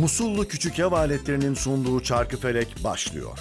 Musullu Küçük Ev Aletlerinin sunduğu Çarkıfelek başlıyor.